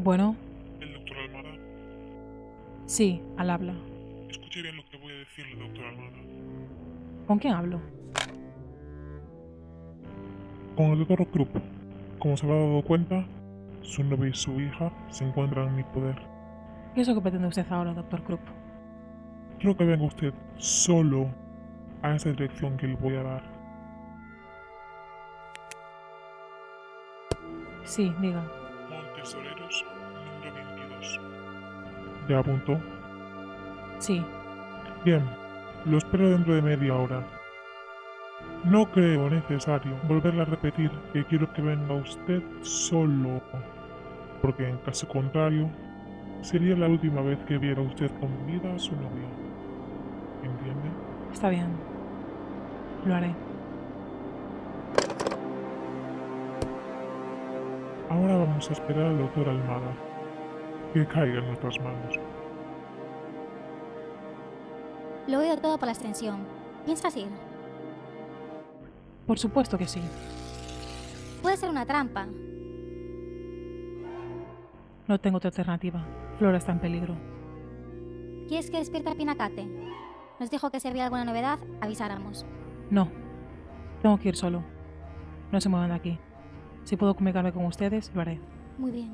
Bueno, ¿El doctor Almada? sí, al habla. Escuche bien lo que voy a decirle, doctor Almada. ¿Con quién hablo? Con el doctor Krupp. Como se habrá dado cuenta, su novia y su hija se encuentran en mi poder. ¿Qué es lo que pretende usted ahora, doctor Krupp? Quiero que venga usted solo a esa dirección que le voy a dar. Sí, diga. Montes Soleros, número 22. ¿Ya apuntó? Sí, Bien, lo espero dentro de media hora. No creo necesario volverle a repetir que quiero que venga usted solo, porque en caso contrario, sería la última vez que viera usted con vida a su novia. ¿Entiende? está bien. Lo haré. Ahora vamos a esperar al doctor Almada, que caiga en nuestras manos. Lo he oído todo por la extensión. ¿Piensas ir? Por supuesto que sí. Puede ser una trampa. No tengo otra alternativa. Flora está en peligro. ¿Quieres que despierte a Pinacate? Nos dijo que si había alguna novedad, avisáramos. No. Tengo que ir solo. No se muevan de aquí. Si puedo comunicarme con ustedes, lo haré. Muy bien.